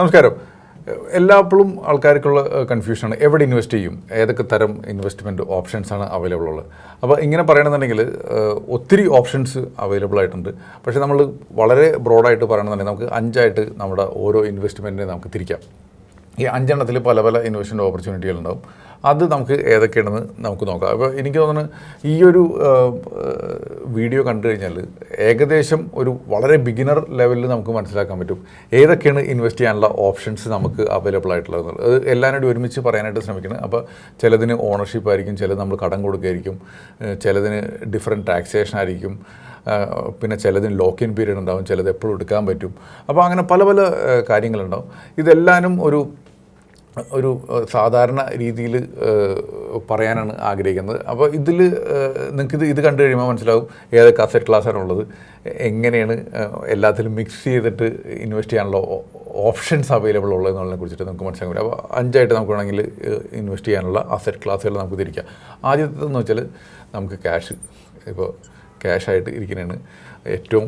നമസ്കാരം. എല്ലാപ്പോഴും ആൾക്കാർക്കുള്ള കൺഫ്യൂഷനാണ് എവിടെ ഇൻവെസ്റ്റ് ചെയ്യും? ഏതൊക്കെ തരം ഇൻവെസ്റ്റ്മെന്റ് ഓപ്ഷൻസാണ് അവൈലബിൾ ഉള്ളത്? അപ്പോൾ ഇങ്ങനെ പറയണമെന്നുണ്ടെങ്കിൽ ഒത്തിരി ഓപ്ഷൻസ് അവൈലബിൾ ആയിട്ടുണ്ട്. പക്ഷേ നമ്മൾ വളരെ ബ്രോഡായിട്ട് പറയണമെന്നുണ്ടെങ്കിൽ നമുക്ക് അഞ്ചായിട്ട് നമ്മുടെ ഓരോ ഇൻവെസ്റ്റ്മെന്റിനെ നമുക്ക് തിരിക്കാം. ഈ അഞ്ചെണ്ണത്തിൽ പല പല ഇൻവെസ്റ്റ്മെന്റ് ഓപ്പർച്യൂണിറ്റികൾ ഉണ്ടാവും. അത് നമുക്ക് ഏതൊക്കെയാണെന്ന് നമുക്ക് നോക്കാം. അപ്പോൾ എനിക്ക് തോന്നുന്നു ഈ ഒരു വീഡിയോ കണ്ടു കഴിഞ്ഞാൽ ഏകദേശം ഒരു വളരെ ബിഗിനർ ലെവലിൽ നമുക്ക് മനസ്സിലാക്കാൻ പറ്റും ഏതൊക്കെയാണ് ഇൻവെസ്റ്റ് ചെയ്യാനുള്ള ഓപ്ഷൻസ് നമുക്ക് അവൈലബിൾ ആയിട്ടുള്ളത് അത് എല്ലാവരും ഒരുമിച്ച് പറയാനായിട്ട് ശ്രമിക്കണം. അപ്പോൾ ചിലതിന് ഓണർഷിപ്പ് ആയിരിക്കും ചിലത് നമ്മൾ കടം കൊടുക്കുകയായിരിക്കും ചിലതിന് ഡിഫറെന്റ് ടാക്സേഷൻ ആയിരിക്കും പിന്നെ ചിലതിന് ലോക്ക് ഇൻ പീരീഡ് ഉണ്ടാവും ചിലത് എപ്പോഴും എടുക്കാൻ പറ്റും. അപ്പോൾ അങ്ങനെ പല പല കാര്യങ്ങളുണ്ടാവും. ഇതെല്ലാനും ഒരു ഒരു സാധാരണ രീതിയിൽ പറയാനാണ് ആഗ്രഹിക്കുന്നത്. അപ്പോൾ ഇതിൽ നിങ്ങൾക്ക് ഇത് കണ്ടു കഴിയുമ്പോൾ മനസ്സിലാവും ഏതൊക്കെ അസറ്റ് ക്ലാസ്സാണ് ഉള്ളത്. എങ്ങനെയാണ് എല്ലാത്തിലും മിക്സ് ചെയ്തിട്ട് ഇൻവെസ്റ്റ് ചെയ്യാനുള്ള ഓപ്ഷൻസ് അവൈലബിൾ ഉള്ളതെന്നുള്ളതിനെ കുറിച്ചിട്ട് നമുക്ക് മനസ്സിലാക്കാൻ പറ്റും. അപ്പോൾ അഞ്ചായിട്ട് നമുക്ക് വേണമെങ്കിൽ ഇൻവെസ്റ്റ് ചെയ്യാനുള്ള അസറ്റ് ക്ലാസ്സുകൾ നമുക്ക് തിരിക്കാം. ആദ്യത്തേതെന്ന് വെച്ചാൽ നമുക്ക് ക്യാഷ് ഇപ്പോൾ ക്യാഷായിട്ട് ഇരിക്കുന്നതാണ് ഏറ്റവും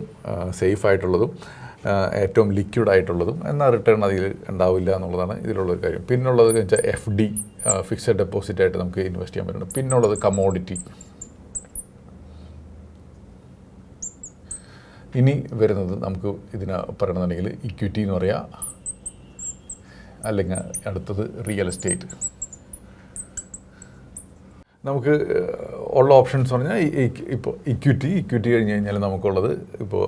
സേഫ് ആയിട്ടുള്ളതും ഏറ്റവും ലിക്വിഡ് ആയിട്ടുള്ളതും എന്നാൽ റിട്ടേൺ അതിൽ ഉണ്ടാവില്ല എന്നുള്ളതാണ് ഇതിലുള്ള ഒരു കാര്യം. പിന്നുള്ളത് വെച്ചാൽ എഫ് ഡി ഫിക്സഡ് ഡെപ്പോസിറ്റ് ആയിട്ട് നമുക്ക് ഇൻവെസ്റ്റ് ചെയ്യാൻ പറ്റുന്നുണ്ട്. പിന്നുള്ളത് കമോഡിറ്റി. ഇനി വരുന്നത് നമുക്ക് ഇതിന് പറയണമെന്നുണ്ടെങ്കിൽ ഇക്വിറ്റി എന്ന് പറയാം. അല്ലെങ്കിൽ അടുത്തത് റിയൽ എസ്റ്റേറ്റ് നമുക്ക് ഉള്ള ഓപ്ഷൻസ് പറഞ്ഞാൽ ഇപ്പോൾ ഇക്വിറ്റി ഇക്വിറ്റി കഴിഞ്ഞ് കഴിഞ്ഞാൽ നമുക്കുള്ളത് ഇപ്പോൾ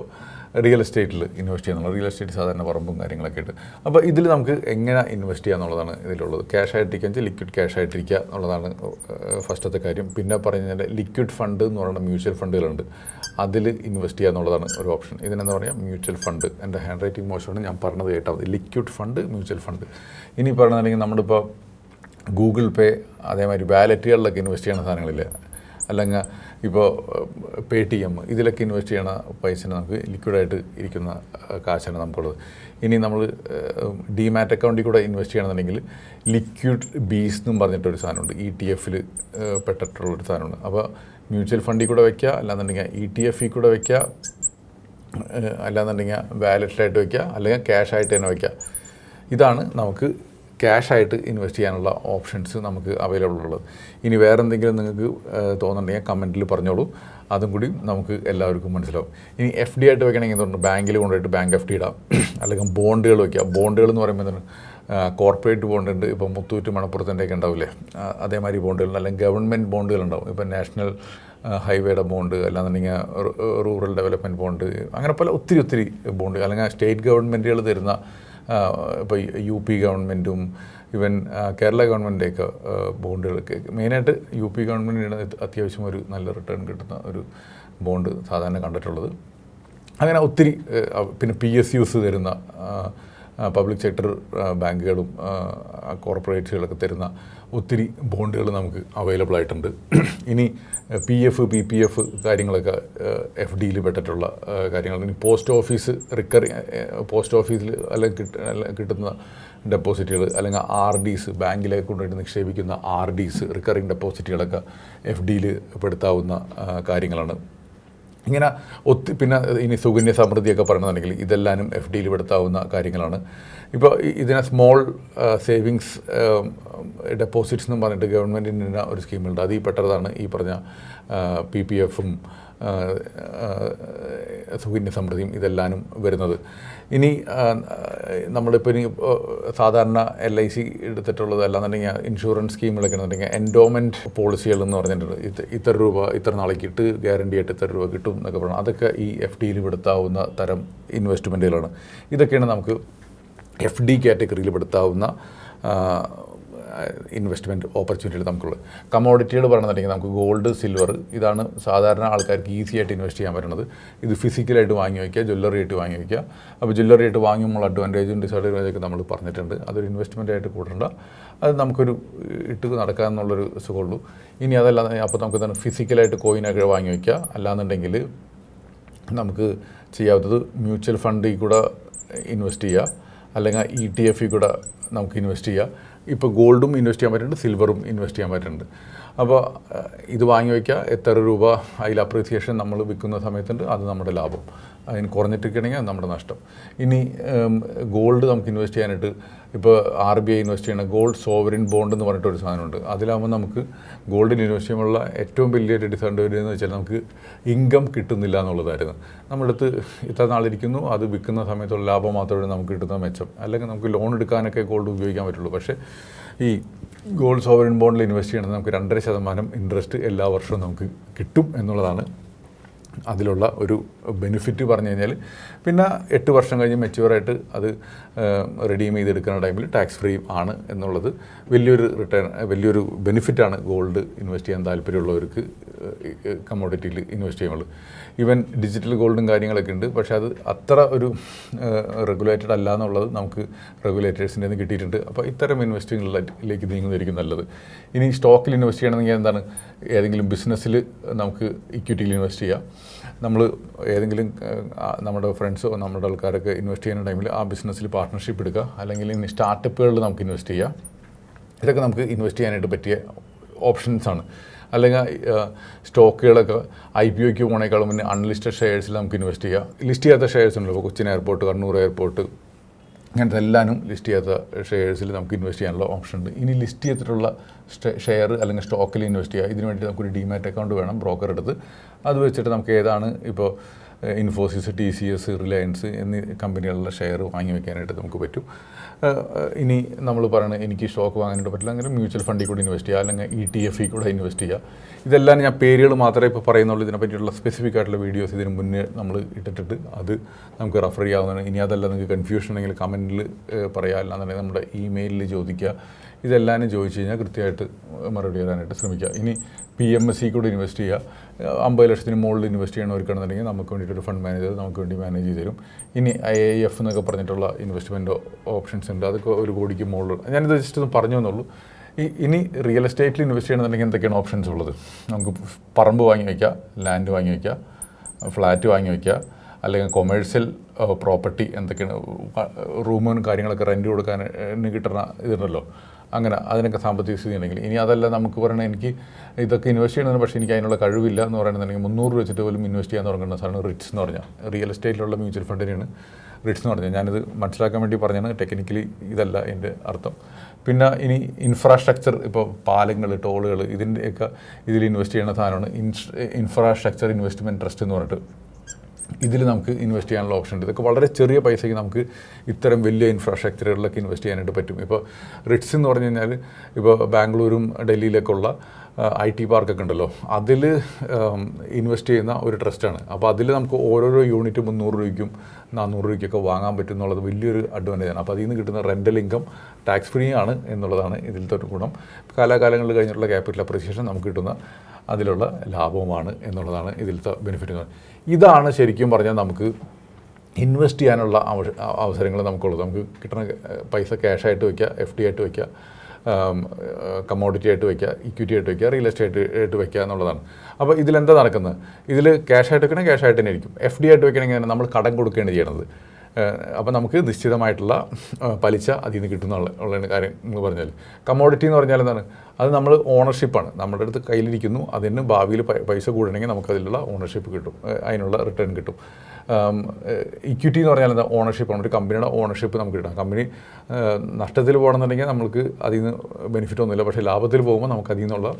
റിയൽ എസ്റ്റേറ്റിൽ ഇൻവെസ്റ്റ് ചെയ്യാനുള്ള റിയൽ എസ്റ്റേറ്റ് സാധാരണ പറമ്പും കാര്യങ്ങളൊക്കെ ആയിട്ട്. അപ്പോൾ ഇതിൽ നമുക്ക് എങ്ങനെ ഇൻവെസ്റ്റ് ചെയ്യുക എന്നുള്ളതാണ് ഇതിലുള്ളത്. ക്യാഷ് ആയിട്ടിരിക്കുക വെച്ചാൽ ലിക്വിഡ് ക്യാഷ് ആയിട്ടിരിക്കുക എന്നുള്ളതാണ് ഫസ്റ്റത്തെ കാര്യം. പിന്നെ പറഞ്ഞു കഴിഞ്ഞാൽ ലിക്വിഡ് ഫണ്ട് എന്ന് പറയുന്ന മ്യൂച്വൽ ഫണ്ടുകളുണ്ട് അതിൽ ഇൻവെസ്റ്റ് ചെയ്യുക എന്നുള്ളതാണ് ഒരു ഓപ്ഷൻ ഇതിനെന്ന് പറയുക മ്യൂച്വൽ ഫണ്ട് എന്റെ ഹാൻഡ് റൈറ്റിംഗ് മോശമാണ് ഞാൻ പറഞ്ഞത് കേട്ടാൽ മതി. ലിക്വിഡ് ഫണ്ട് മ്യൂച്വൽ ഫണ്ട് ഇനി പറഞ്ഞിട്ടുണ്ടെങ്കിൽ നമ്മളിപ്പോൾ ഗൂഗിൾ പേ അതേമാതിരി വാലറ്റുകളിലൊക്കെ ഇൻവെസ്റ്റ് ചെയ്യുന്ന സാധനങ്ങളിൽ അല്ലെങ്കിൽ ഇപ്പോൾ പേ ടി എം ഇതിലൊക്കെ ഇൻവെസ്റ്റ് ചെയ്യണ പൈസനെ നമുക്ക് ലിക്വിഡായിട്ട് ഇരിക്കുന്ന കാശാണ് നമുക്കുള്ളത്. ഇനി നമ്മൾ ഡിമാറ്റ് അക്കൗണ്ടിൽ കൂടെ ഇൻവെസ്റ്റ് ചെയ്യണമെന്നുണ്ടെങ്കിൽ ലിക്വിഡ് ബീസ് എന്നും പറഞ്ഞിട്ടൊരു സാധനമുണ്ട്. ഇ ടി എഫിൽ പെട്ടിട്ടുള്ളൊരു സാധനമുണ്ട്. അപ്പോൾ മ്യൂച്വൽ ഫണ്ടിൽ കൂടെ വയ്ക്കുക അല്ലാന്നുണ്ടെങ്കിൽ ഇ ടി എഫിൽ കൂടെ വയ്ക്കുക അല്ലാന്നുണ്ടെങ്കിൽ വാലറ്റിലായിട്ട് വയ്ക്കുക അല്ലെങ്കിൽ ക്യാഷായിട്ട് തന്നെ വയ്ക്കുക ഇതാണ് നമുക്ക് ക്യാഷായിട്ട് ഇൻവെസ്റ്റ് ചെയ്യാനുള്ള ഓപ്ഷൻസ് നമുക്ക് അവൈലബിൾ ഉള്ളത്. ഇനി വേറെ എന്തെങ്കിലും നിങ്ങൾക്ക് തോന്നുന്നുണ്ടെങ്കിൽ കമന്റിൽ പറഞ്ഞോളൂ. അതും കൂടി നമുക്ക് എല്ലാവർക്കും മനസ്സിലാവും. ഇനി എഫ് ഡി ആയിട്ട് വെക്കണമെങ്കിൽ എന്തുണ്ട്? ബാങ്കിൽ കൊണ്ടുപോയിട്ട് ബാങ്ക് എഫ് ഡി ഇടാം. അല്ലെങ്കിൽ ബോണ്ടുകൾ വയ്ക്കുക ബോണ്ടുകൾ എന്ന് പറയുമ്പോൾ എന്താണ്? കോർപ്പറേറ്റ് ബോണ്ട് ഉണ്ട്. ഇപ്പോൾ മുത്തൂറ്റ് മണപ്പുറത്തിന്റെയൊക്കെ ഉണ്ടാവില്ലേ? അതേമാതിരി ബോണ്ടുകൾ അല്ലെങ്കിൽ ഗവൺമെന്റ് ബോണ്ടുകൾ ഉണ്ടാവും. ഇപ്പോൾ നാഷണൽ ഹൈവേയുടെ ബോണ്ട് അല്ലാന്നുണ്ടെങ്കിൽ റൂറൽ ഡെവലപ്മെന്റ് ബോണ്ട് അങ്ങനെ പല ഒത്തിരി ഒത്തിരി ബോണ്ട് അല്ലെങ്കിൽ സ്റ്റേറ്റ് ഗവൺമെന്റുകൾ തരുന്ന ഇപ്പോൾ യു പി ഗവൺമെന്റും ഇവൻ കേരള ഗവൺമെന്റൊക്കെ ബോണ്ടുകളൊക്കെ മെയിനായിട്ട് യു പി ഗവൺമെന്റിനാണ് അത്യാവശ്യം ഒരു നല്ല റിട്ടേൺ കിട്ടുന്ന ഒരു ബോണ്ട് സാധാരണ കണ്ടിട്ടുള്ളത്. അങ്ങനെ ഒത്തിരി പിന്നെ പി എസ് യുസ് തരുന്ന പബ്ലിക് സെക്ടർ ബാങ്കുകളും കോർപ്പറേറ്റുകളൊക്കെ തരുന്ന ഒത്തിരി ബോണ്ടുകൾ നമുക്ക് അവൈലബിൾ ആയിട്ടുണ്ട്. ഇനി P F P P F കാര്യങ്ങളൊക്കെ എഫ് ഡിയിൽ പെട്ടിട്ടുള്ള കാര്യങ്ങൾ. ഇനി പോസ്റ്റ് ഓഫീസ് റിക്കറി പോസ്റ്റ് ഓഫീസിൽ അല്ലെങ്കിൽ കിട്ട കിട്ടുന്ന ഡെപ്പോസിറ്റുകൾ അല്ലെങ്കിൽ ആർ ഡീസ് ബാങ്കിലേക്ക് കൊണ്ടുപോയിട്ട് നിക്ഷേപിക്കുന്ന ആർ ഡീസ് റിക്കറിങ് ഡെപ്പോസിറ്റുകളൊക്കെ എഫ് ഡിയിൽ പെടുത്താവുന്ന കാര്യങ്ങളാണ്. ഇങ്ങനെ ഒത്തി പിന്നെ ഇനി സുകന്യ സമൃദ്ധിയൊക്കെ പറയണമെന്നുണ്ടെങ്കിൽ ഇതെല്ലാനും എഫ് ഡിയിൽ പെടുത്താവുന്ന കാര്യങ്ങളാണ്. ഇപ്പോൾ ഇതിനെ സ്മോൾ സേവിങ്സ് ഡെപ്പോസിറ്റ്സ് എന്നും പറഞ്ഞിട്ട് ഗവൺമെന്റിന്റെ ഒരു സ്കീമുണ്ട് അതിൽ പെട്ടതാണ് ഈ പറഞ്ഞ പി പി എഫും സുകന്യ സമൃദ്ധിയും ഇതെല്ലാനും വരുന്നത്. ഇനി നമ്മളിപ്പോൾ ഇനി സാധാരണ എൽ ഐ സി എടുത്തിട്ടുള്ളത് അല്ലാന്നുണ്ടെങ്കിൽ ഇൻഷുറൻസ് സ്കീമുകളൊക്കെ എന്നുണ്ടെങ്കിൽ എൻഡോമെന്റ് പോളിസികൾ എന്ന് പറഞ്ഞിട്ടുണ്ട് ഇത്ര ഇത്ര രൂപ ഇത്ര നാളേക്ക് ഇട്ട് ഗ്യാരണ്ടി ആയിട്ട് ഇത്ര രൂപ കിട്ടും എന്നൊക്കെ പറഞ്ഞു അതൊക്കെ ഈ എഫ് ഡിയിൽ പെടുത്താവുന്ന തരം ഇൻവെസ്റ്റ്മെന്റുകളാണ് ഇതൊക്കെയാണ് നമുക്ക് എഫ് ഡി കാറ്റഗറിയിൽ പെടുത്താവുന്ന ഇൻവെസ്റ്റ്മെന്റ് ഓപ്പർച്യൂണിറ്റികൾ നമുക്കുള്ളത്. കമോഡിറ്റികൾ പറഞ്ഞിട്ടുണ്ടെങ്കിൽ നമുക്ക് ഗോൾഡ് സിൽവർ ഇതാണ് സാധാരണ ആൾക്കാർക്ക് ഈസി ആയിട്ട് ഇൻവെസ്റ്റ് ചെയ്യാൻ പറ്റുന്നത്. ഇത് ഫിസിക്കലായിട്ട് വാങ്ങി വയ്ക്കുക ജ്വല്ലറി ആയിട്ട് വാങ്ങി വയ്ക്കുക അപ്പോൾ ജ്വല്ലറി ആയിട്ട് വാങ്ങുമ്പോൾ അഡ്വാന്റേജും ഡിസഡ്വാന്റേജൊക്കെ നമ്മൾ പറഞ്ഞിട്ടുണ്ട്. അതൊരു ഇൻവെസ്റ്റ്മെന്റ് ആയിട്ട് കൂടേണ്ട. അത് നമുക്കൊരു ഇട്ട് നടക്കാമെന്നുള്ളൊരു സുഖമുള്ളൂ. ഇനി അതല്ല അപ്പോൾ നമുക്ക് തന്നെ ഫിസിക്കലായിട്ട് കോയിനൊക്കെ വാങ്ങി വയ്ക്കുക അല്ലാന്നുണ്ടെങ്കിൽ നമുക്ക് ചെയ്യാവുന്നത് മ്യൂച്വൽ ഫണ്ടിൽ കൂടെ ഇൻവെസ്റ്റ് ചെയ്യുക. അല്ലെങ്കിൽ ഇ ടി എഫിൽ കൂടെ നമുക്ക് ഇൻവെസ്റ്റ് ചെയ്യാം. ഇപ്പോൾ ഗോൾഡും ഇൻവെസ്റ്റ് ചെയ്യാൻ പറ്റുന്നുണ്ട് സിൽവറും ഇൻവെസ്റ്റ് ചെയ്യാൻ പറ്റുന്നുണ്ട്. അപ്പോൾ ഇത് വാങ്ങി വയ്ക്കുക എത്ര രൂപ അതിൽ അപ്രീസിയേഷൻ നമ്മൾ വിൽക്കുന്ന സമയത്തുണ്ട് അത് നമ്മുടെ ലാഭം. അതിന് കുറഞ്ഞിട്ടിരിക്കണമെങ്കിൽ അത് നമ്മുടെ നഷ്ടം. ഇനി ഗോൾഡ് നമുക്ക് ഇൻവെസ്റ്റ് ചെയ്യാനായിട്ട് ഇപ്പോൾ ആർ ബി ഐ ഇൻവെസ്റ്റ് ചെയ്യണ ഗോൾഡ് സോവറിൻ ബോണ്ട് എന്ന് പറഞ്ഞിട്ട് ഒരു സാധനമുണ്ട്. അതിലാകുമ്പോൾ നമുക്ക് ഗോൾഡിൽ ഇൻവെസ്റ്റ് ചെയ്യുമ്പോഴുള്ള ഏറ്റവും വലിയൊരു ഡിസഡ്വാന്റേജ് എന്ന് വെച്ചാൽ നമുക്ക് ഇൻകം കിട്ടുന്നില്ല എന്നുള്ളതായിരുന്നു. നമ്മുടെ അടുത്ത് ഇത്ര നാളിരിക്കുന്നു അത് വിൽക്കുന്ന സമയത്തുള്ള ലാഭം മാത്രമേ നമുക്ക് കിട്ടുന്ന മെച്ചം. അല്ലെങ്കിൽ നമുക്ക് ലോൺ എടുക്കാനൊക്കെ ഗോൾഡ് ഉപയോഗിക്കാൻ പറ്റുള്ളൂ. പക്ഷേ ഈ ഗോൾഡ് സോവറിൻ ബോണ്ടിൽ ഇൻവെസ്റ്റ് ചെയ്യണമെങ്കിൽ നമുക്ക് രണ്ടര ശതമാനം ഇൻട്രസ്റ്റ് എല്ലാ വർഷവും നമുക്ക് കിട്ടും എന്നുള്ളതാണ് അതിലുള്ള ഒരു ബെനിഫിറ്റ് പറഞ്ഞു കഴിഞ്ഞാൽ പിന്നെ എട്ട് വർഷം കഴിഞ്ഞ് മെച്യൂറായിട്ട് അത് റെഡീം ചെയ്തെടുക്കുന്ന ടൈമിൽ ടാക്സ് ഫ്രീ ആണ് എന്നുള്ളത് വലിയൊരു റിട്ടേൺ വലിയൊരു ബെനിഫിറ്റാണ് ഗോൾഡ് ഇൻവെസ്റ്റ് ചെയ്യാൻ താല്പര്യമുള്ളവർക്ക് കമ്മോഡിറ്റിയിൽ ഇൻവെസ്റ്റ് ചെയ്യുമ്പോൾ ഈവൻ ഡിജിറ്റൽ ഗോൾഡും കാര്യങ്ങളൊക്കെ ഉണ്ട്. പക്ഷേ അത് അത്ര ഒരു റെഗുലേറ്റഡ് അല്ല എന്നുള്ളത് നമുക്ക് റെഗുലേറ്റേഴ്സിന്റെ നിന്ന് കിട്ടിയിട്ടുണ്ട്. അപ്പോൾ ഇത്തരം ഇൻവെസ്റ്റിങ്ങിലേക്ക് നീങ്ങുന്നതായിരിക്കും നല്ലത്. ഇനി സ്റ്റോക്കിൽ ഇൻവെസ്റ്റ് ചെയ്യണമെങ്കിൽ എന്താണ്? ഏതെങ്കിലും ബിസിനസ്സിൽ നമുക്ക് ഇക്വിറ്റിയിൽ ഇൻവെസ്റ്റ് ചെയ്യാം. നമ്മൾ ഏതെങ്കിലും നമ്മുടെ ഫ്രണ്ട്സോ നമ്മുടെ ആൾക്കാരൊക്കെ ഇൻവെസ്റ്റ് ചെയ്യുന്ന ടൈമിൽ ആ ബിസിനസ്സിൽ പാർട്ട്ണർഷിപ്പ് എടുക്കുക. അല്ലെങ്കിൽ ഇനി സ്റ്റാർട്ടപ്പുകളിൽ നമുക്ക് ഇൻവെസ്റ്റ് ചെയ്യാം. ഇതൊക്കെ നമുക്ക് ഇൻവെസ്റ്റ് ചെയ്യാനായിട്ട് പറ്റിയ ഓപ്ഷൻസ് ആണ്. അല്ലെങ്കിൽ സ്റ്റോക്കുകളൊക്കെ ഐ പി ഒക്ക് പോകണേക്കാളും മുന്നേ അൺലിസ്റ്റഡ് ഷെയർസിൽ നമുക്ക് ഇൻവെസ്റ്റ് ചെയ്യാം. ലിസ്റ്റ് ചെയ്യാത്ത ഷെയർസ് ഉണ്ടല്ലോ കൊച്ചിൻ എയർപോർട്ട് കണ്ണൂർ എയർപോർട്ട് ഇങ്ങനത്തെ എല്ലാനും ലിസ്റ്റ് ചെയ്യാത്ത ഷെയർസിൽ നമുക്ക് ഇൻവെസ്റ്റ് ചെയ്യാനുള്ള ഓപ്ഷൻ ഉണ്ട്. ഇനി ലിസ്റ്റ് ചെയ്തിട്ടുള്ള ഷെയർ അല്ലെങ്കിൽ സ്റ്റോക്കിൽ ഇൻവെസ്റ്റ് ചെയ്യുക ഇതിനുവേണ്ടി നമുക്കൊരു ഡിമാറ്റ് അക്കൗണ്ട് വേണം ബ്രോക്കർ എടുത്ത്. അത് വെച്ചിട്ട് നമുക്ക് ഏതാണ് ഇപ്പോൾ Infosys T C S Reliance എന്നീ കമ്പനികളുടെ ഷെയർ വാങ്ങി വെക്കാനായിട്ട് നമുക്ക് പറ്റും. ഇനി നമ്മൾ പറയണത് എനിക്ക് സ്റ്റോക്ക് വാങ്ങാനായിട്ട് പറ്റില്ല അങ്ങനെ മ്യൂച്വൽ ഫണ്ടിൽ കൂടെ ഇൻവെസ്റ്റ് ചെയ്യുക അല്ലെങ്കിൽ ഇ ടി എഫിൽ കൂടെ ഇൻവെസ്റ്റ് ചെയ്യുക. ഇതെല്ലാം ഞാൻ പേരുകൾ മാത്രമേ ഇപ്പോൾ പറയുന്നുള്ളൂ ഇതിനെ പറ്റിയുള്ള സ്പെസിഫിക് ആയിട്ടുള്ള വീഡിയോസ് ഇതിന് മുന്നേ നമ്മൾ ഇട്ടിട്ടിട്ട് അത് നമുക്ക് റെഫർ ചെയ്യാവുന്നതാണ്. ഇനി അതല്ല നിങ്ങൾക്ക് കൺഫ്യൂഷൻ ഉണ്ടെങ്കിൽ കമന്റിൽ പറയാം. അല്ലാന്നുണ്ടെങ്കിൽ നമ്മുടെ ഇമെയിലിൽ ചോദിക്കുക. ഇതെല്ലാം ചോദിച്ചു കഴിഞ്ഞാൽ കൃത്യമായിട്ട് മറുപടി തരാനായിട്ട് ശ്രമിക്കുക. ഇനി പി എം എസ് സി കൂടെ ഇൻവെസ്റ്റ് ചെയ്യുക. അമ്പത് ലക്ഷത്തിന് മുകളിൽ ഇൻവെസ്റ്റ് ചെയ്യണവർക്കാണെന്നുണ്ടെങ്കിൽ നമുക്ക് വേണ്ടിയിട്ട് ഒരു ഫണ്ട് മാനേജർ നമുക്ക് വേണ്ടി മാനേജ് ചെയ്ത് തരും ഇനി ഐ ഐ എഫ് എന്നൊക്കെ പറഞ്ഞിട്ടുള്ള ഇൻവെസ്റ്റ്മെന്റ് ഓപ്ഷൻസ് ഉണ്ട്. അതൊക്കെ ഒരു കോടിക്ക് മുകളിൽ ഞാനിത് ജസ്റ്റ് ഒന്ന് പറഞ്ഞു എന്നുള്ളൂ ഇനി റിയൽ എസ്റ്റേറ്റിൽ ഇൻവെസ്റ്റ് ചെയ്യണമെന്നുണ്ടെങ്കിൽ എന്തൊക്കെയാണ് ഓപ്ഷൻസ് ഉള്ളത്? നമുക്ക് പറമ്പ് വാങ്ങി വയ്ക്കുക ലാൻഡ് വാങ്ങി വയ്ക്കുക ഫ്ലാറ്റ് വാങ്ങി വയ്ക്കുക അല്ലെങ്കിൽ കൊമേഴ്സ്യൽ പ്രോപ്പർട്ടി എന്തൊക്കെയാണ് റൂമും കാര്യങ്ങളൊക്കെ റെന്റ് കൊടുക്കാൻ കിട്ടുന്ന ഇതുണ്ടല്ലോ. അങ്ങനെ അതിനൊക്കെ സാമ്പത്തിക സ്ഥിതി ഉണ്ടെങ്കിൽ. ഇനി അതല്ല നമുക്ക് പറയണത് എനിക്ക് ഇതൊക്കെ ഇൻവെസ്റ്റ് ചെയ്യണമെന്ന് പക്ഷേ എനിക്ക് അതിനുള്ള കഴിവില്ല എന്ന് പറയുന്നുണ്ടെങ്കിൽ മുന്നൂറ് രൂപ വെച്ചിട്ട് പോലും ഇൻവെസ്റ്റ് ചെയ്യാൻ തുടങ്ങുന്ന സാധനം റിറ്റ്സ് എന്ന് പറഞ്ഞാൽ. റിയൽ എസ്റ്റേറ്റിലുള്ള മ്യൂച്വൽ ഫണ്ടിനെയാണ് റിട്സ് എന്ന് പറഞ്ഞാൽ ഞാനിത് മനസ്സിലാക്കാൻ വേണ്ടി പറഞ്ഞാണ് ടെക്നിക്കലി ഇതല്ല എന്റെ അർത്ഥം. പിന്നെ ഇനി ഇൻഫ്രാസ്ട്രക്ചർ ഇപ്പോൾ പാലങ്ങൾ ടോളുകൾ ഇതിന്റെയൊക്കെ ഇതിൽ ഇൻവെസ്റ്റ് ചെയ്യുന്ന സാധനമാണ്. ഇൻഫ്രാസ്ട്രക്ചർ ഇൻവെസ്റ്റ്മെന്റ് ട്രസ്റ്റ് എന്ന് പറഞ്ഞിട്ട് ഇതിൽ നമുക്ക് ഇൻവെസ്റ്റ് ചെയ്യാനുള്ള ഓപ്ഷൻ ഉണ്ട്. ഇതൊക്കെ വളരെ ചെറിയ പൈസയ്ക്ക് നമുക്ക് ഇത്തരം വലിയ ഇൻഫ്രാസ്ട്രക്ചറുകളിലൊക്കെ ഇൻവെസ്റ്റ് ചെയ്യാനായിട്ട് പറ്റും. ഇപ്പോൾ റിട്സ് എന്ന് പറഞ്ഞു കഴിഞ്ഞാൽ ഇപ്പോൾ ബാംഗ്ലൂരും ഡൽഹിയിലൊക്കെയുള്ള ഐ ടി പാർക്കൊക്കെ ഉണ്ടല്ലോ. അതിൽ ഇൻവെസ്റ്റ് ചെയ്യുന്ന ഒരു ട്രസ്റ്റാണ് അപ്പോൾ അതിൽ നമുക്ക് ഓരോരോ യൂണിറ്റ് മുന്നൂറ് രൂപയ്ക്കും നാനൂറ് രൂപയ്ക്കൊക്കെ വാങ്ങാൻ പറ്റും എന്നുള്ളത് വലിയൊരു അഡ്വാന്റേജ് ആണ്. അപ്പോൾ അതിൽ നിന്ന് കിട്ടുന്ന റെന്റൽ ഇൻകം ടാക്സ് ഫ്രീ ആണ് എന്നുള്ളതാണ് ഇതിലത്തെ ഒരു ഗുണം. കാലാകാലങ്ങളിൽ കഴിഞ്ഞിട്ടുള്ള ക്യാപിറ്റൽ അപ്രീസിയേഷൻ നമുക്ക് കിട്ടുന്ന അതിലുള്ള ലാഭവുമാണ് എന്നുള്ളതാണ് ഇതിലത്തെ ബെനിഫിറ്റ് ഇതാണ് ശരിക്കും പറഞ്ഞാൽ നമുക്ക് ഇൻവെസ്റ്റ് ചെയ്യാനുള്ള അവ- അവസരങ്ങൾ നമുക്കുള്ളത്. നമുക്ക് കിട്ടുന്ന പൈസ ക്യാഷായിട്ട് വയ്ക്കുക എഫ് ഡി ആയിട്ട് വയ്ക്കുക കമ്മോഡിറ്റി ആയിട്ട് വയ്ക്കുക ഇക്വിറ്റി ആയിട്ട് വയ്ക്കുക റിയൽ എസ്റ്റേറ്റ് ആയിട്ട് വയ്ക്കുക എന്നുള്ളതാണ്. അപ്പോൾ ഇതിലെന്താ നടക്കുന്നത്? ഇതിൽ ക്യാഷായിട്ട് വെക്കണേ ക്യാഷായിട്ട് തന്നെ ഇരിക്കും. എഫ് ഡി ആയിട്ട് വെക്കണമെങ്കിൽ നമ്മൾ കടം കൊടുക്കുകയാണ് ചെയ്യണത് അപ്പോൾ നമുക്ക് നിശ്ചിതമായിട്ടുള്ള പലിശ അതിൽ നിന്ന് കിട്ടുന്ന ഉള്ള കാര്യം നിങ്ങൾ പറഞ്ഞാൽ കമ്മോഡിറ്റി എന്ന് പറഞ്ഞാൽ എന്താണ്? അത് നമ്മൾ ഓണർഷിപ്പാണ് നമ്മുടെ അടുത്ത് കയ്യിലിരിക്കുന്നു അതിന് ഭാവിയിൽ പൈസ കൂടണമെങ്കിൽ നമുക്ക് അതിലുള്ള ഓണർഷിപ്പ് കിട്ടും. അതിനുള്ള റിട്ടേൺ കിട്ടും. ഇക്വിറ്റി എന്ന് പറഞ്ഞാൽ എന്താ? ഓണർഷിപ്പാണ് ഒരു കമ്പനിയുടെ ഓണർഷിപ്പ് നമുക്ക് കിട്ടാം. കമ്പനി നഷ്ടത്തിൽ പോകണമെന്നുണ്ടെങ്കിൽ നമുക്ക് അതിൽ നിന്ന് ബെനിഫിറ്റ് ഒന്നുമില്ല. പക്ഷേ ലാഭത്തിൽ പോകുമ്പോൾ നമുക്ക് അതിൽ നിന്നുള്ള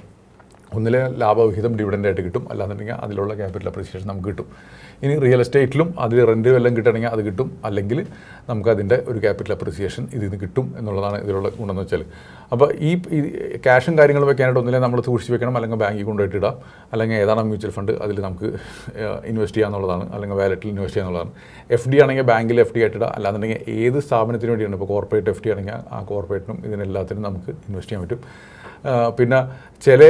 ഒന്നിലെ ലാഭവിഹിതം ഡിവിഡന്റായിട്ട് കിട്ടും. അല്ലാന്നുണ്ടെങ്കിൽ അതിലുള്ള ക്യാപിറ്റൽ അപ്രീസിയേഷൻ നമുക്ക് കിട്ടും. ഇനി റിയൽ എസ്റ്റേറ്റിലും അതിൽ റെന്റ് വല്ലതും കിട്ടണമെങ്കിൽ അത് കിട്ടും. അല്ലെങ്കിൽ നമുക്ക് അതിന്റെ ഒരു ക്യാപിറ്റൽ അപ്രീസിയേഷൻ ഇതിൽ നിന്ന് കിട്ടും എന്നുള്ളതാണ് ഇതിലുള്ള ഗുണമെന്ന് വെച്ചാൽ. അപ്പോൾ ഈ ക്യാഷും കാര്യങ്ങളും വെക്കാനായിട്ട് ഒന്നിലെ നമ്മൾ സൂക്ഷിച്ച് വെക്കണം. അല്ലെങ്കിൽ ബാങ്കിൽ കൊണ്ടുപോയിട്ട് ഇടാം. അല്ലെങ്കിൽ ഏതാണ് മ്യൂച്വൽ ഫണ്ട് അതിൽ നമുക്ക് ഇൻവെസ്റ്റ് ചെയ്യാന്നുള്ളതാണ് അല്ലെങ്കിൽ വാലറ്റിൽ ഇൻവെസ്റ്റ് ചെയ്യാന്നുള്ളതാണ് എഫ് ഡി ആണെങ്കിൽ ബാങ്കിൽ എഫ് ഡി ആയിട്ട് ഇടാം. അല്ലാന്നുണ്ടെങ്കിൽ ഏത് സ്ഥാപനത്തിന് വേണ്ടിയാണ് ഇപ്പോൾ കോർപ്പറേറ്റ് എഫ് ഡി ആണെങ്കിൽ ആ കോർപ്പറേറ്റിനും ഇതിനെല്ലാത്തിനും നമുക്ക് ഇൻവെസ്റ്റ് ചെയ്യാൻ പറ്റും. പിന്നെ ചില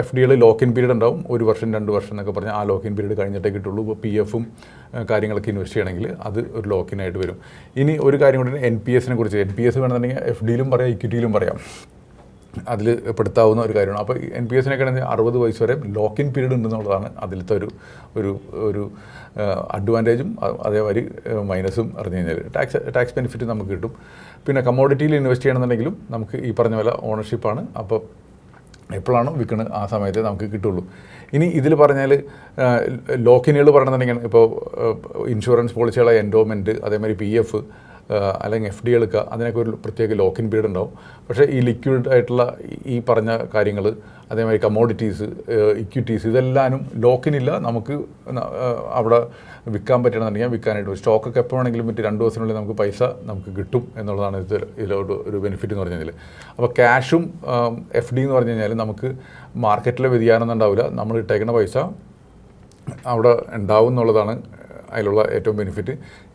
എഫ് ഡികൾ ലോക്ക് ഇൻ പീരീഡ് ഉണ്ടാവും. ഒരു വർഷം രണ്ട് വർഷം എന്നൊക്കെ പറഞ്ഞാൽ ആ ലോക്ക് ഇൻ പീരീഡ് കഴിഞ്ഞിട്ടേ കിട്ടുള്ളൂ. ഇപ്പോൾ പി എഫും കാര്യങ്ങളൊക്കെ ഇൻവെസ്റ്റ് ചെയ്യണമെങ്കിൽ അത് ഒരു ലോക്കിനായിട്ട് വരും. ഇനി ഒരു കാര്യം കൂടി എൻ പി എസിനെ കുറിച്ച് എൻ പി എസ് വേണമെന്നുണ്ടെങ്കിൽ എഫ് ഡിയിലും പറയാം ഇക്വിറ്റിയിലും പറയാം. അതിൽ പെടുത്താവുന്ന ഒരു കാര്യമാണ്. അപ്പോൾ എൻ പി എസിനൊക്കെ ആണെങ്കിൽ അറുപത് വയസ്സ് വരെ ലോക്ക് ഇൻ പീരീഡ് ഉണ്ടെന്നുള്ളതാണ് അതിലത്തെ ഒരു ഒരു ഒരു അഡ്വാന്റേജും അതേമാതിരി മൈനസും അറിഞ്ഞു കഴിഞ്ഞാൽ ടാക്സ് ടാക്സ് ബെനിഫിറ്റ് നമുക്ക് കിട്ടും. പിന്നെ കമ്മോഡിറ്റിയിൽ ഇൻവെസ്റ്റ് ചെയ്യണമെന്നുണ്ടെങ്കിലും നമുക്ക് ഈ പറഞ്ഞ പോലെ ഓണർഷിപ്പാണ് അപ്പോൾ എപ്പോഴാണോ വിൽക്കുന്നത് ആ സമയത്ത് നമുക്ക് കിട്ടുള്ളൂ. ഇനി ഇതിൽ പറഞ്ഞാൽ ലോക്കിനുകൾ പറയണമെന്നുണ്ടെങ്കിൽ ഇപ്പോൾ ഇൻഷുറൻസ് പോളിസികളെ എൻഡോമെന്റ് അതേമാതിരി പി എഫ് അല്ലെങ്കിൽ എഫ് ഡി എടുക്കുക അതിനൊക്കെ ഒരു പ്രത്യേക ലോക്കിൻ പീരീഡ് ഉണ്ടാവും. പക്ഷേ ഈ ലിക്വിഡ് ആയിട്ടുള്ള ഈ- പറഞ്ഞ കാര്യങ്ങൾ അതേമാതിരി കമോഡിറ്റീസ് ഇക്വിറ്റീസ് ഇതെല്ലാനും ലോക്കിനില്ല നമുക്ക് അവിടെ വിൽക്കാൻ പറ്റണമെന്നുണ്ടെങ്കിൽ വിൽക്കാനായിട്ട് സ്റ്റോക്കൊക്കെ എപ്പോൾ വേണമെങ്കിലും മറ്റ് രണ്ട് ദിവസത്തിനുള്ളിൽ നമുക്ക് പൈസ നമുക്ക് കിട്ടും എന്നുള്ളതാണ് ഇത് ഇതിലോട്ട് ഒരു ബെനിഫിറ്റ് എന്ന് പറഞ്ഞു കഴിഞ്ഞാൽ അപ്പോൾ ക്യാഷും എഫ് ഡി എന്ന് പറഞ്ഞു കഴിഞ്ഞാൽ നമുക്ക് മാർക്കറ്റിലെ വ്യതിയാനം ഉണ്ടാവില്ല. നമ്മൾ ഇട്ടേക്കുന്ന പൈസ അവിടെ ഉണ്ടാവും എന്നുള്ളതാണ് അതിലുള്ള ഏറ്റവും ബെനിഫിറ്റ്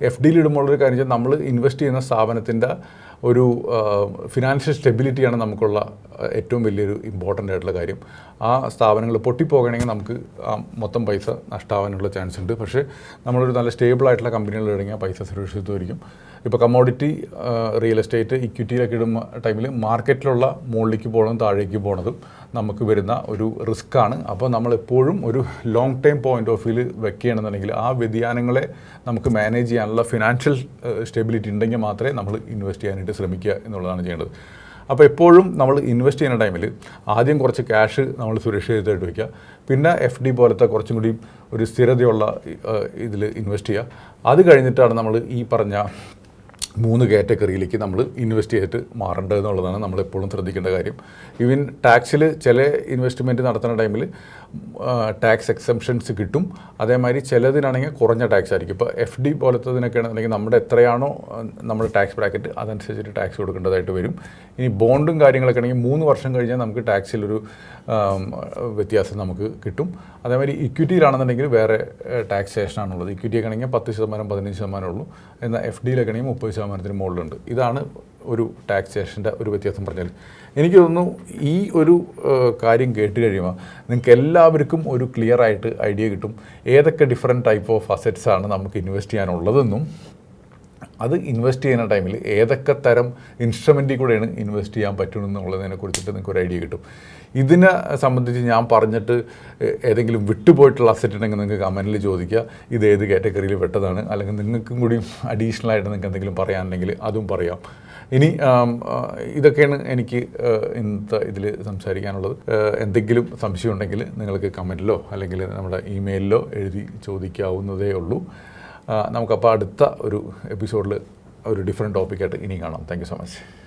എഫ് ഡിയിൽ ഇടുമ്പോഴൊരു കാര്യം വെച്ചാൽ നമ്മൾ ഇൻവെസ്റ്റ് ചെയ്യുന്ന സ്ഥാപനത്തിന്റെ ഒരു ഫിനാൻഷ്യൽ സ്റ്റെബിലിറ്റിയാണ് നമുക്കുള്ള ഏറ്റവും വലിയൊരു ഇമ്പോർട്ടന്റ് ആയിട്ടുള്ള കാര്യം. ആ സ്ഥാപനങ്ങൾ പൊട്ടിപ്പോകണമെങ്കിൽ നമുക്ക് മൊത്തം പൈസ നഷ്ടമാവാനുള്ള ചാൻസ് ഉണ്ട്. പക്ഷേ നമ്മളൊരു നല്ല സ്റ്റേബിൾ ആയിട്ടുള്ള കമ്പനികളിൽ ഇറങ്ങിയാൽ പൈസ സുരക്ഷിതമായിരിക്കും ഇപ്പോൾ കമ്മോഡിറ്റി റിയൽ എസ്റ്റേറ്റ് ഇക്വിറ്റിയിലൊക്കെ ഇടുന്ന ടൈമിൽ മാർക്കറ്റിലുള്ള മുകളിലേക്ക് പോകണതും താഴേക്ക് പോകണതും നമുക്ക് വരുന്ന ഒരു റിസ്ക്കാണ്. അപ്പോൾ നമ്മളെപ്പോഴും ഒരു ലോങ് ടൈം പോയിന്റ് ഓഫ് വ്യൂവിൽ വെക്കുകയാണെന്നുണ്ടെങ്കിൽ ആ വ്യതിയാനങ്ങളെ നമുക്ക് മാനേജ് ചെയ്യാനുള്ള ഫിനാൻഷ്യൽ സ്റ്റെബിലിറ്റി ഉണ്ടെങ്കിൽ മാത്രമേ നമ്മൾ ഇൻവെസ്റ്റ് ചെയ്യാനായിട്ട് ശ്രമിക്കുക എന്നുള്ളതാണ് ചെയ്യേണ്ടത്. അപ്പോൾ എപ്പോഴും നമ്മൾ ഇൻവെസ്റ്റ് ചെയ്യുന്ന ടൈമിൽ ആദ്യം കുറച്ച് ക്യാഷ് നമ്മൾ സുരക്ഷിതമായിട്ട് വയ്ക്കുക പിന്നെ എഫ് ഡി പോലത്തെ കുറച്ചും കൂടി ഒരു സ്ഥിരതയുള്ള ഇതിൽ ഇൻവെസ്റ്റ് ചെയ്യുക. അത് കഴിഞ്ഞിട്ടാണ് നമ്മൾ ഈ പറഞ്ഞ മൂന്ന് കാറ്റഗറിയിലേക്ക് നമ്മൾ ഇൻവെസ്റ്റ് ചെയ്തിട്ട് മാറേണ്ടത് എന്നുള്ളതാണ് നമ്മൾ എപ്പോഴും ശ്രദ്ധിക്കേണ്ട കാര്യം. ഈവൻ ടാക്സിൽ ചില ഇൻവെസ്റ്റ്മെന്റ് നടത്തുന്ന ടൈമിൽ ടാക്സ് എക്സംഷൻസ് കിട്ടും. അതേമാതിരി ചിലതിനാണെങ്കിൽ കുറഞ്ഞ ടാക്സ് ആയിരിക്കും. ഇപ്പോൾ എഫ് ഡി പോലത്തതിനൊക്കെ ആണെന്നുണ്ടെങ്കിൽ നമ്മുടെ എത്രയാണോ നമ്മുടെ ടാക്സ് ബ്രാക്കറ്റ് അതനുസരിച്ചിട്ട് ടാക്സ് കൊടുക്കേണ്ടതായിട്ട് വരും. ഇനി ബോണ്ടും കാര്യങ്ങളൊക്കെ ആണെങ്കിൽ മൂന്ന് വർഷം കഴിഞ്ഞാൽ നമുക്ക് ടാക്സിലൊരു വ്യത്യാസം നമുക്ക് കിട്ടും. അതേമാതിരി ഇക്വിറ്റിയിലാണെന്നുണ്ടെങ്കിൽ വേറെ ടാക്സേഷനാണുള്ളത് ഇക്വിറ്റിയൊക്കെ ആണെങ്കിൽ പത്ത് ശതമാനം പതിനഞ്ച് ശതമാനം ഉള്ളൂ. എന്നാൽ എഫ് ഡിയിലൊക്കെ ആണെങ്കിൽ മുപ്പത് ശതമാനത്തിന് മുകളിലുണ്ട്. ഇതാണ് ഒരു ടാക്സേഷന്റെ ഒരു വ്യത്യാസം പറഞ്ഞാൽ. എനിക്ക് തോന്നുന്നു ഈ ഒരു കാര്യം കേട്ട് കഴിയുമ്പോൾ നിങ്ങൾക്ക് എല്ലാവർക്കും ഒരു ക്ലിയർ ആയിട്ട് ഐഡിയ കിട്ടും. ഏതൊക്കെ ഡിഫറെന്റ് ടൈപ്പ് ഓഫ് അസറ്റ്സ് ആണ് നമുക്ക് ഇൻവെസ്റ്റ് ചെയ്യാനുള്ളതെന്നും. അത് ഇൻവെസ്റ്റ് ചെയ്യുന്ന ടൈമിൽ ഏതൊക്കെ തരം ഇൻസ്ട്രുമെന്റിൽ കൂടെയാണ് ഇൻവെസ്റ്റ് ചെയ്യാൻ പറ്റുമെന്നുള്ളതിനെ കുറിച്ചിട്ട് നിങ്ങൾക്ക് ഒരു ഐഡിയ കിട്ടും. ഇതിനെ സംബന്ധിച്ച് ഞാൻ പറഞ്ഞിട്ട് ഏതെങ്കിലും വിട്ടുപോയിട്ടുള്ള അസറ്റ് ഉണ്ടെങ്കിൽ നിങ്ങൾക്ക് കമന്റിൽ ചോദിക്കുക. ഇത് ഏത് കാറ്റഗറിയിൽ പെട്ടതാണ്? അല്ലെങ്കിൽ നിങ്ങൾക്കും കൂടി അഡീഷണൽ ആയിട്ട് നിങ്ങൾക്ക് എന്തെങ്കിലും പറയാനുണ്ടെങ്കിൽ അതും പറയാം. ഇനി ഇതൊക്കെയാണ് എനിക്ക് ഇന്നത്തെ ഇതിൽ സംസാരിക്കാനുള്ളത്. എന്തെങ്കിലും സംശയം ഉണ്ടെങ്കിൽ നിങ്ങൾക്ക് കമന്റിലോ അല്ലെങ്കിൽ നമ്മുടെ ഇമെയിലിലോ എഴുതി ചോദിക്കാവുന്നതേ ഉള്ളൂ. നമുക്കപ്പോൾ അടുത്ത ഒരു എപ്പിസോഡിൽ ഒരു ഡിഫറെന്റ് ടോപ്പിക്കായിട്ട് ഇനിയും കാണാം. Thank so much